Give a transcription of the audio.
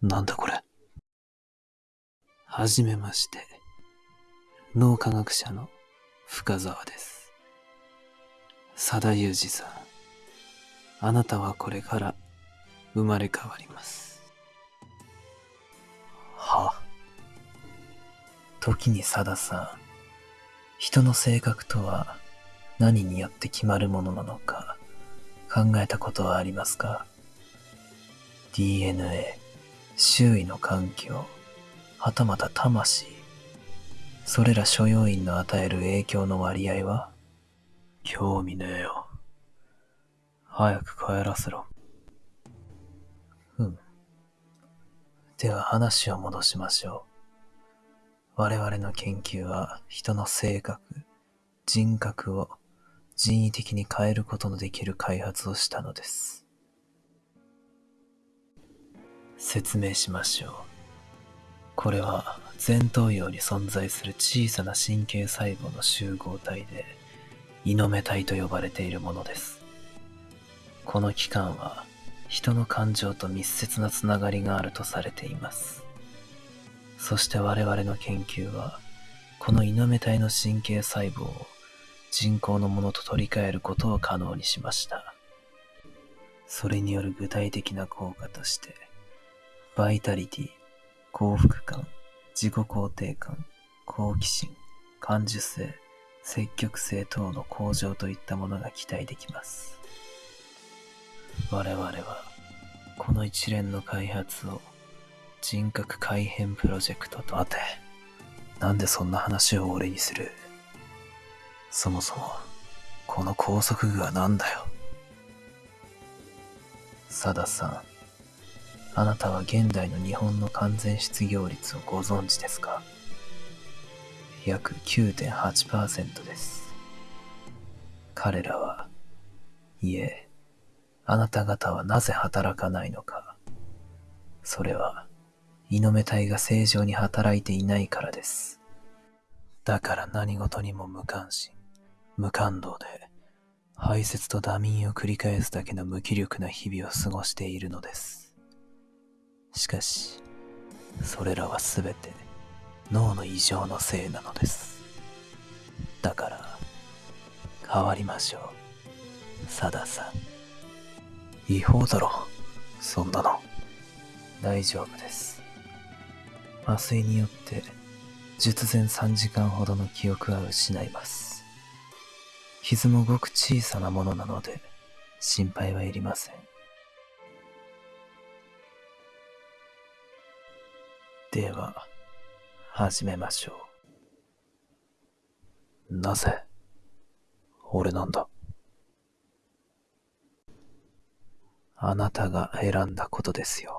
なんだこれ。はじめまして。脳科学者の深沢です。佐田裕二さん。あなたはこれから生まれ変わります。は時に佐田さん、人の性格とは何によって決まるものなのか考えたことはありますか ?DNA、周囲の環境、はたまた魂、それら所要因の与える影響の割合は？興味ねえよ。早く帰らせろ。うん。では話を戻しましょう。我々の研究は人の性格、人格を人為的に変えることのできる開発をしたのです。説明しましょう。これは前頭葉に存在する小さな神経細胞の集合体で、イノメ体と呼ばれているものです。この器官は人の感情と密接なつながりがあるとされています。そして我々の研究は、このイノメ体の神経細胞を人工のものと取り替えることを可能にしました。それによる具体的な効果として、バイタリティ、幸福感、自己肯定感、好奇心、感受性、積極性等の向上といったものが期待できます。我々は、この一連の開発を人格改変プロジェクトと待て。なんでそんな話を俺にする？そもそも、この拘束具は何だよ？佐田さん、あなたは現代の日本の完全失業率をご存知ですか？約9.8%です。彼らは、いえ、あなた方はなぜ働かないのか。それは、イノメ体が正常に働いていないからです。だから何事にも無関心、無感動で、排泄と打眠を繰り返すだけの無気力な日々を過ごしているのです。しかし、それらはすべて脳の異常のせいなのです。だから、変わりましょう。佐田さん。違法だろ。そんなの。大丈夫です。麻酔によって、術前3時間ほどの記憶は失います。傷もごく小さなものなので、心配はいりません。では、始めましょう。なぜ、俺なんだ？あなたが選んだことですよ。